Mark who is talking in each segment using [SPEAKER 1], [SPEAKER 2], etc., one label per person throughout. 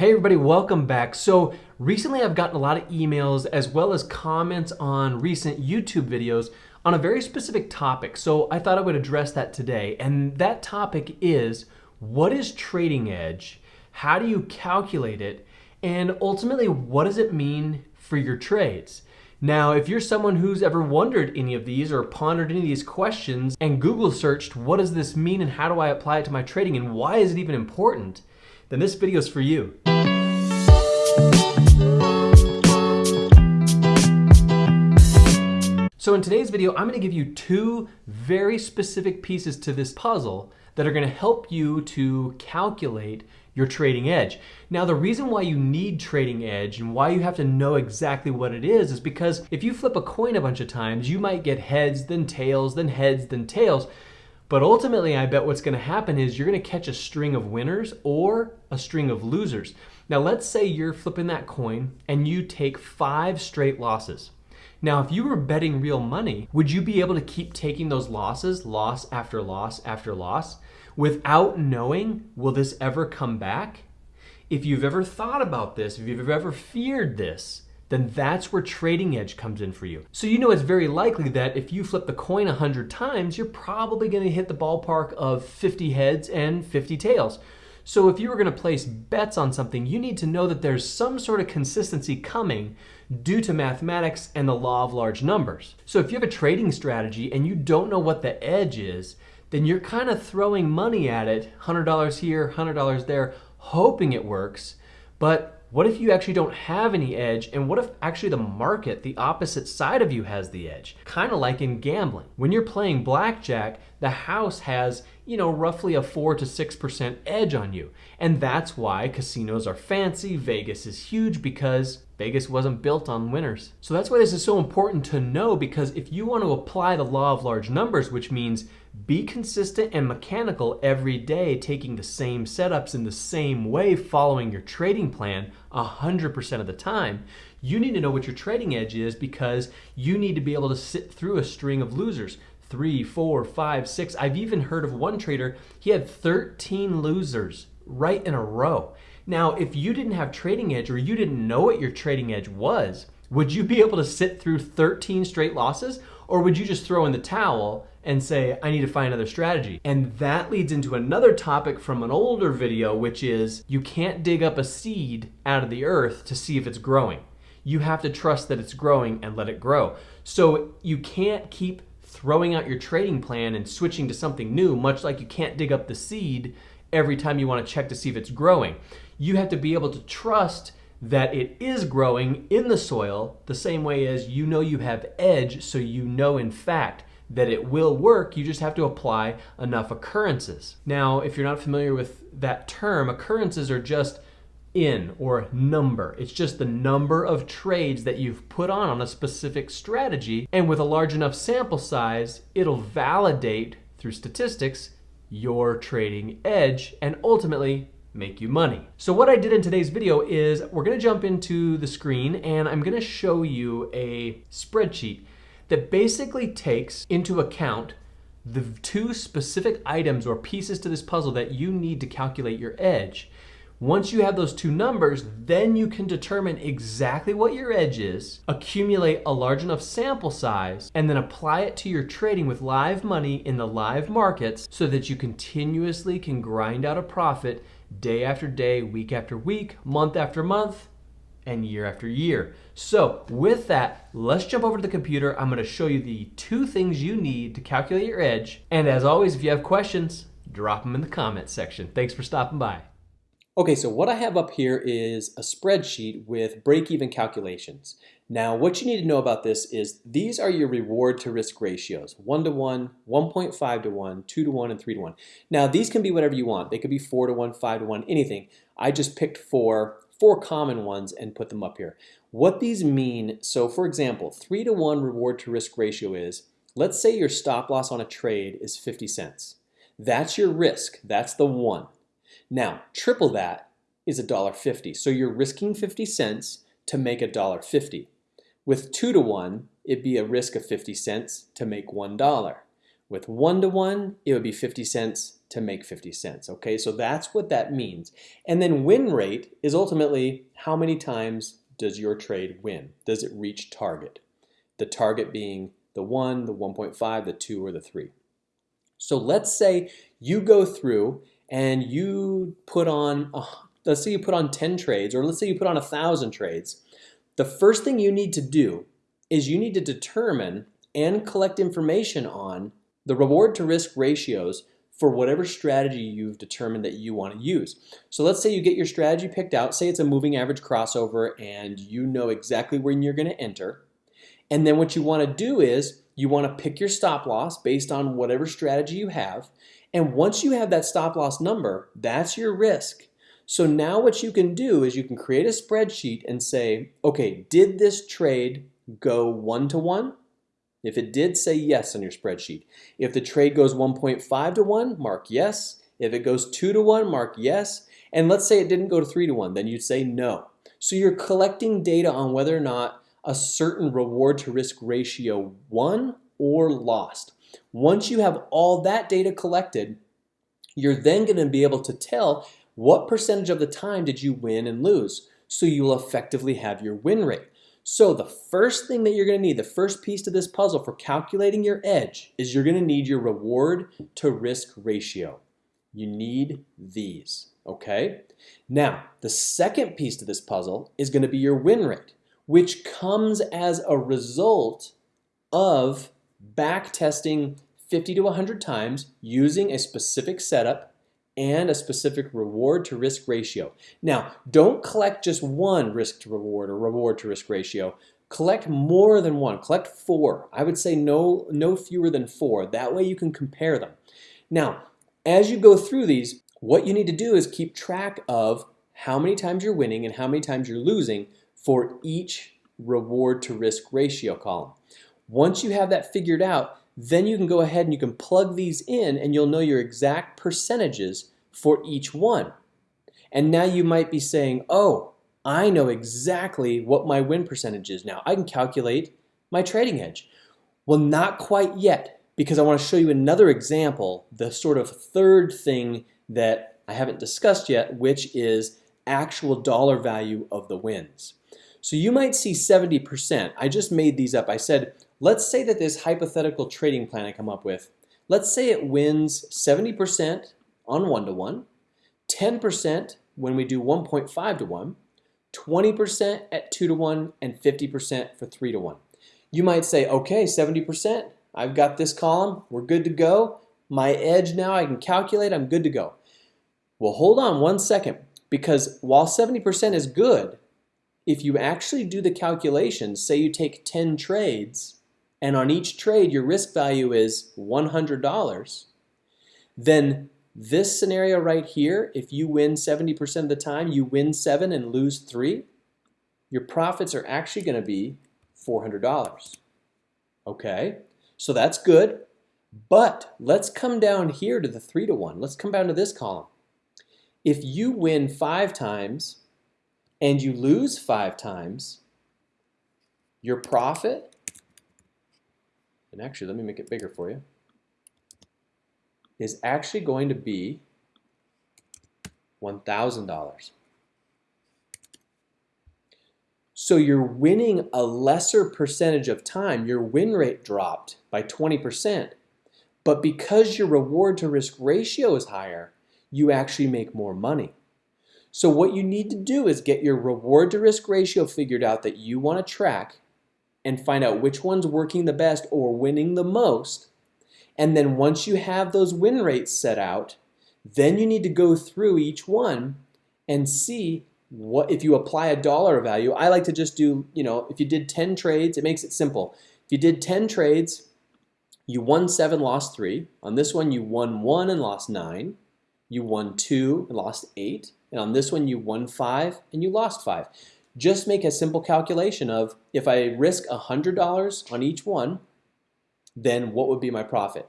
[SPEAKER 1] Hey everybody, welcome back. So recently I've gotten a lot of emails as well as comments on recent YouTube videos on a very specific topic. So I thought I would address that today. And that topic is what is trading edge? How do you calculate it? And ultimately, what does it mean for your trades? Now, if you're someone who's ever wondered any of these or pondered any of these questions and Google searched, what does this mean and how do I apply it to my trading and why is it even important? Then this video is for you. So in today's video, I'm gonna give you two very specific pieces to this puzzle that are gonna help you to calculate your trading edge. Now, the reason why you need trading edge and why you have to know exactly what it is is because if you flip a coin a bunch of times, you might get heads, then tails, then heads, then tails. But ultimately, I bet what's gonna happen is you're gonna catch a string of winners or a string of losers. Now, let's say you're flipping that coin and you take five straight losses. Now, if you were betting real money, would you be able to keep taking those losses, loss after loss after loss, without knowing, will this ever come back? If you've ever thought about this, if you've ever feared this, then that's where trading edge comes in for you. So you know it's very likely that if you flip the coin 100 times, you're probably going to hit the ballpark of 50 heads and 50 tails. So if you were going to place bets on something, you need to know that there's some sort of consistency coming due to mathematics and the law of large numbers. So if you have a trading strategy and you don't know what the edge is, then you're kind of throwing money at it, $100 here, $100 there, hoping it works. But what if you actually don't have any edge? And what if actually the market, the opposite side of you, has the edge? Kind of like in gambling. When you're playing blackjack, the house has, you know, roughly a 4 to 6% edge on you. And that's why casinos are fancy, Vegas is huge because Vegas wasn't built on winners. So that's why this is so important to know because if you want to apply the law of large numbers, which means be consistent and mechanical every day, taking the same setups in the same way, following your trading plan 100% of the time, you need to know what your trading edge is because you need to be able to sit through a string of losers three, four, five, six. I've even heard of one trader, he had 13 losers right in a row. Now, if you didn't have trading edge or you didn't know what your trading edge was, would you be able to sit through 13 straight losses? Or would you just throw in the towel and say, I need to find another strategy? And that leads into another topic from an older video, which is you can't dig up a seed out of the earth to see if it's growing. You have to trust that it's growing and let it grow. So you can't keep throwing out your trading plan and switching to something new, much like you can't dig up the seed every time you want to check to see if it's growing. You have to be able to trust that it is growing in the soil the same way as you know you have edge, so you know in fact that it will work, you just have to apply enough occurrences. Now, if you're not familiar with that term, occurrences are just in or number. It's just the number of trades that you've put on on a specific strategy. And with a large enough sample size, it'll validate through statistics your trading edge and ultimately make you money. So what I did in today's video is we're gonna jump into the screen and I'm gonna show you a spreadsheet that basically takes into account the two specific items or pieces to this puzzle that you need to calculate your edge. Once you have those two numbers, then you can determine exactly what your edge is, accumulate a large enough sample size, and then apply it to your trading with live money in the live markets so that you continuously can grind out a profit day after day, week after week, month after month, and year after year. So with that, let's jump over to the computer. I'm gonna show you the two things you need to calculate your edge. And as always, if you have questions, drop them in the comments section. Thanks for stopping by. Okay, so what I have up here is a spreadsheet with break-even calculations. Now, what you need to know about this is these are your reward to risk ratios, 1 to 1, 1.5 to 1, 2 to 1, and 3 to 1. Now, these can be whatever you want. They could be 4 to 1, 5 to 1, anything. I just picked four, four common ones and put them up here. What these mean, so for example, 3 to 1 reward to risk ratio is, let's say your stop loss on a trade is 50 cents. That's your risk, that's the one. Now, triple that is $1.50. So you're risking 50 cents to make $1.50. With 2 to 1, it'd be a risk of 50 cents to make $1. With one to one, it would be 50 cents to make 50 cents. Okay, so that's what that means. And then win rate is ultimately how many times does your trade win? Does it reach target? The target being the 1, the 1.5, the 2, or the 3. So let's say you go through and you put on, let's say you put on 10 trades, or let's say you put on 1,000 trades. The first thing you need to do is you need to determine and collect information on the reward to risk ratios for whatever strategy you've determined that you want to use. So let's say you get your strategy picked out, say it's a moving average crossover and you know exactly when you're going to enter. And then what you want to do is you want to pick your stop loss based on whatever strategy you have. And once you have that stop loss number, that's your risk. So now what you can do is you can create a spreadsheet and say, okay, did this trade go one to one? If it did, say yes on your spreadsheet. If the trade goes 1.5 to 1, mark yes. If it goes 2 to 1, mark yes. And let's say it didn't go to 3 to 1, then you'd say no. So you're collecting data on whether or not a certain reward to risk ratio won or lost. Once you have all that data collected, you're then going to be able to tell what percentage of the time did you win and lose. So you'll effectively have your win rate. So the first thing that you're going to need, the first piece to this puzzle for calculating your edge is you're going to need your reward to risk ratio. You need these, okay? Now, the second piece to this puzzle is going to be your win rate, which comes as a result of back testing 50 to 100 times using a specific setup and a specific reward to risk ratio. Now, don't collect just one risk to reward or reward to risk ratio. Collect more than one, collect four. I would say no, no fewer than four. That way you can compare them. Now, as you go through these, what you need to do is keep track of how many times you're winning and how many times you're losing for each reward to risk ratio column. Once you have that figured out, then you can go ahead and you can plug these in and you'll know your exact percentages for each one. And now you might be saying, oh, I know exactly what my win percentage is now. I can calculate my trading edge. Well, not quite yet, because I want to show you another example, the sort of third thing that I haven't discussed yet, which is actual dollar value of the wins. So you might see 70%. I just made these up. I said Let's say that this hypothetical trading plan I come up with, let's say it wins 70% on one-to-one, 10% when we do 1.5 to 1, 20% at 2 to 1, and 50% for 3 to 1. You might say, okay, 70%, I've got this column, we're good to go. My edge now, I can calculate, I'm good to go. Well, hold on one second, because while 70% is good, if you actually do the calculations, say you take 10 trades, and on each trade your risk value is $100, then this scenario right here, if you win 70% of the time, you win seven and lose three, your profits are actually gonna be $400. Okay, so that's good. But let's come down here to the three to one. Let's come down to this column. If you win five times and you lose five times, your profit and actually let me make it bigger for you, is actually going to be $1,000. So you're winning a lesser percentage of time. Your win rate dropped by 20%. But because your reward to risk ratio is higher, you actually make more money. So what you need to do is get your reward to risk ratio figured out that you want to track and find out which one's working the best or winning the most. And then once you have those win rates set out, then you need to go through each one and see what if you apply a dollar value. I like to just do, you know, if you did 10 trades, it makes it simple. If you did 10 trades, you won seven, lost three. On this one, you won one and lost nine. You won two and lost eight. And on this one, you won five and you lost five just make a simple calculation of if I risk $100 on each one, then what would be my profit?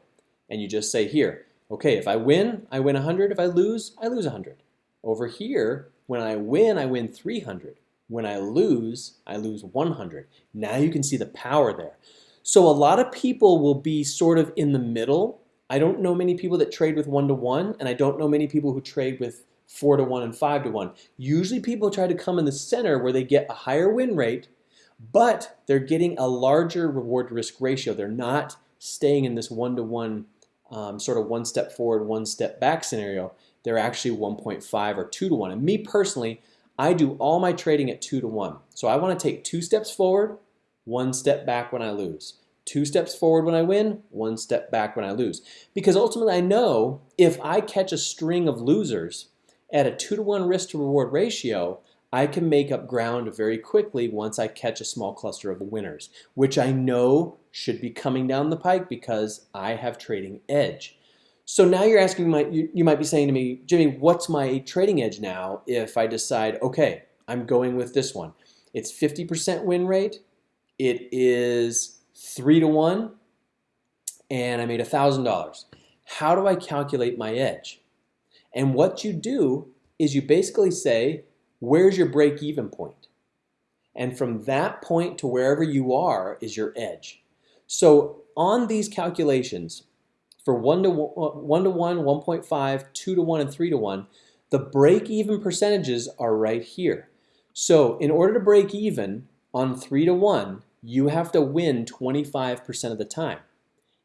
[SPEAKER 1] And you just say here, okay, if I win, I win 100. If I lose, I lose 100. Over here, when I win, I win 300. When I lose, I lose 100. Now you can see the power there. So a lot of people will be sort of in the middle. I don't know many people that trade with one to one, and I don't know many people who trade with four to one and five to one. Usually people try to come in the center where they get a higher win rate, but they're getting a larger reward risk ratio. They're not staying in this one to one um, sort of one step forward, one step back scenario. They're actually 1.5 or two to one. And me personally, I do all my trading at two to one. So I want to take two steps forward, one step back when I lose. Two steps forward when I win, one step back when I lose. Because ultimately I know if I catch a string of losers at a two to one risk to reward ratio, I can make up ground very quickly once I catch a small cluster of winners, which I know should be coming down the pike because I have trading edge. So now you're asking, you, you might be saying to me, Jimmy, what's my trading edge now if I decide, okay, I'm going with this one. It's 50% win rate. It is three to one, and I made $1,000. How do I calculate my edge? And what you do is you basically say, where's your break even point? And from that point to wherever you are is your edge. So on these calculations, for 1 to 1, to 1 1.5, 2 to 1, and 3 to 1, the break even percentages are right here. So in order to break even on 3 to 1, you have to win 25% of the time.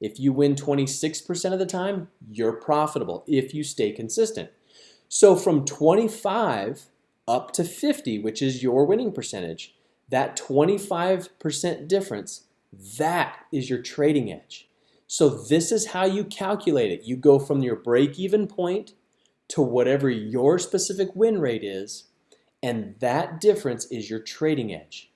[SPEAKER 1] If you win 26% of the time, you're profitable if you stay consistent. So from 25 up to 50, which is your winning percentage, that 25% difference, that is your trading edge. So this is how you calculate it. You go from your break-even point to whatever your specific win rate is, and that difference is your trading edge.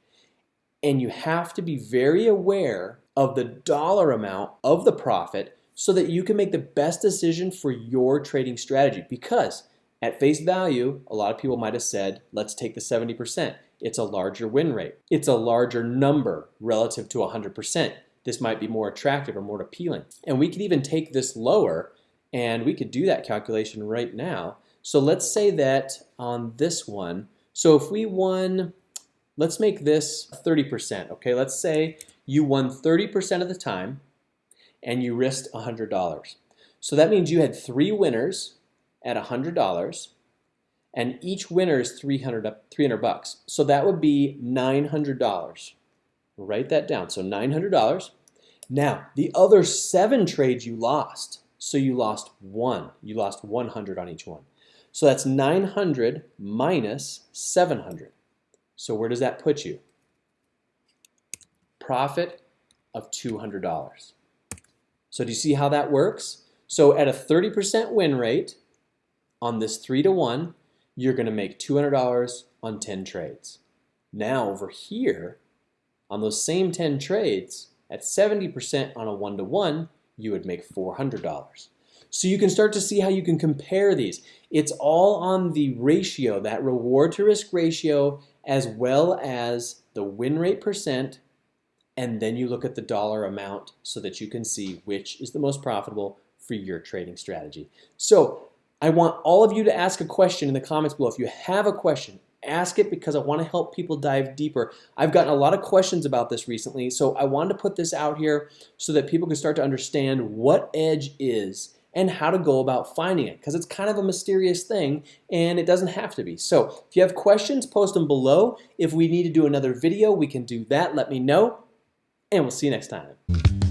[SPEAKER 1] And you have to be very aware of the dollar amount of the profit so that you can make the best decision for your trading strategy because at face value, a lot of people might have said, let's take the 70%. It's a larger win rate. It's a larger number relative to 100%. This might be more attractive or more appealing. And we could even take this lower and we could do that calculation right now. So let's say that on this one, so if we won, let's make this 30%, okay? Let's say you won 30% of the time and you risked $100. So that means you had three winners at $100 and each winner is 300, 300 bucks. So that would be $900. Write that down. So $900. Now, the other seven trades you lost. So you lost one. You lost 100 on each one. So that's 900 minus 700. So where does that put you? Profit of $200. So do you see how that works? So at a 30% win rate, on this 3 to 1, you're going to make $200 on 10 trades. Now over here, on those same 10 trades, at 70% on a 1 to 1, you would make $400. So you can start to see how you can compare these. It's all on the ratio, that reward to risk ratio, as well as the win rate percent, and then you look at the dollar amount so that you can see which is the most profitable for your trading strategy. So I want all of you to ask a question in the comments below. If you have a question, ask it because I want to help people dive deeper. I've gotten a lot of questions about this recently, so I wanted to put this out here so that people can start to understand what edge is and how to go about finding it because it's kind of a mysterious thing and it doesn't have to be. So if you have questions, post them below. If we need to do another video, we can do that. Let me know and we'll see you next time.